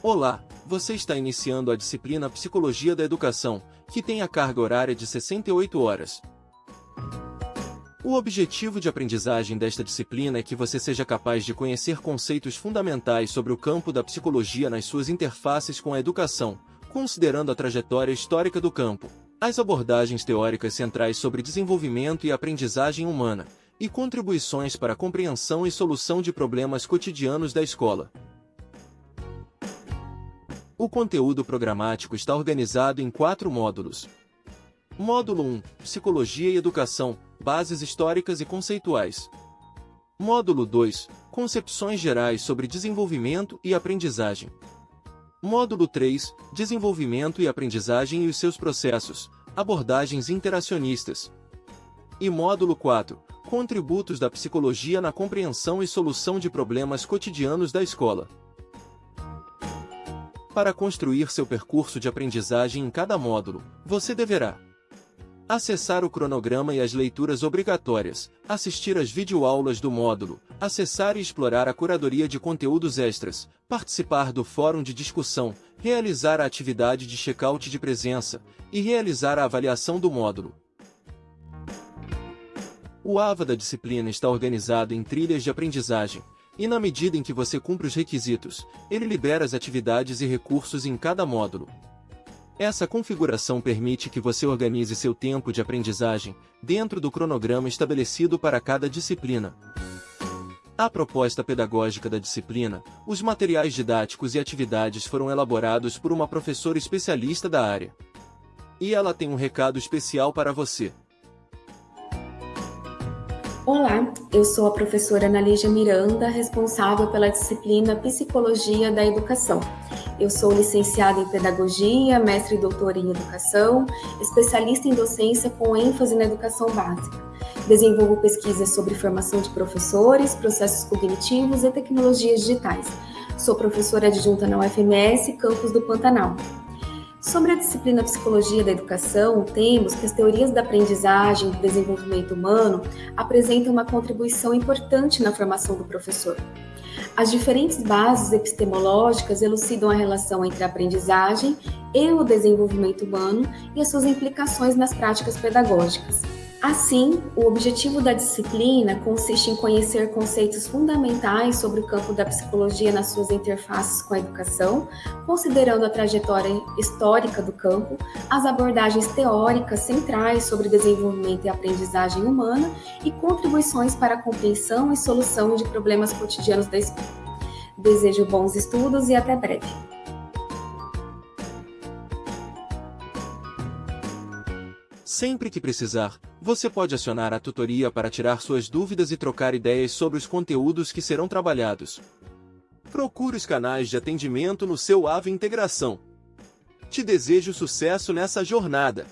Olá, você está iniciando a disciplina Psicologia da Educação, que tem a carga horária de 68 horas. O objetivo de aprendizagem desta disciplina é que você seja capaz de conhecer conceitos fundamentais sobre o campo da psicologia nas suas interfaces com a educação, considerando a trajetória histórica do campo, as abordagens teóricas centrais sobre desenvolvimento e aprendizagem humana, e contribuições para a compreensão e solução de problemas cotidianos da escola. O conteúdo programático está organizado em quatro módulos. Módulo 1 Psicologia e Educação Bases históricas e conceituais. Módulo 2 Concepções gerais sobre desenvolvimento e aprendizagem. Módulo 3 Desenvolvimento e aprendizagem e os seus processos Abordagens interacionistas. E módulo 4 Contributos da psicologia na compreensão e solução de problemas cotidianos da escola para construir seu percurso de aprendizagem em cada módulo, você deverá acessar o cronograma e as leituras obrigatórias, assistir às videoaulas do módulo, acessar e explorar a curadoria de conteúdos extras, participar do fórum de discussão, realizar a atividade de check-out de presença e realizar a avaliação do módulo. O AVA da disciplina está organizado em trilhas de aprendizagem, e na medida em que você cumpre os requisitos, ele libera as atividades e recursos em cada módulo. Essa configuração permite que você organize seu tempo de aprendizagem dentro do cronograma estabelecido para cada disciplina. A proposta pedagógica da disciplina, os materiais didáticos e atividades foram elaborados por uma professora especialista da área. E ela tem um recado especial para você. Olá, eu sou a professora Analígia Miranda, responsável pela disciplina Psicologia da Educação. Eu sou licenciada em Pedagogia, mestre e doutora em Educação, especialista em docência com ênfase na educação básica. Desenvolvo pesquisas sobre formação de professores, processos cognitivos e tecnologias digitais. Sou professora adjunta na UFMS, campus do Pantanal. Sobre a disciplina Psicologia da Educação, temos que as teorias da aprendizagem e do desenvolvimento humano apresentam uma contribuição importante na formação do professor. As diferentes bases epistemológicas elucidam a relação entre a aprendizagem e o desenvolvimento humano e as suas implicações nas práticas pedagógicas. Assim, o objetivo da disciplina consiste em conhecer conceitos fundamentais sobre o campo da psicologia nas suas interfaces com a educação, considerando a trajetória histórica do campo, as abordagens teóricas centrais sobre desenvolvimento e aprendizagem humana e contribuições para a compreensão e solução de problemas cotidianos da escola. Desejo bons estudos e até breve. Sempre que precisar, você pode acionar a tutoria para tirar suas dúvidas e trocar ideias sobre os conteúdos que serão trabalhados. Procure os canais de atendimento no seu AVE Integração. Te desejo sucesso nessa jornada!